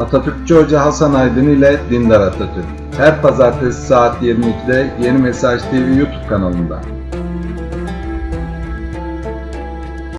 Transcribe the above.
Atatürkçü Hoca Hasan Aydın ile Dindar Atatürk. Her pazartesi saat 22'de Yeni Mesaj TV YouTube kanalında.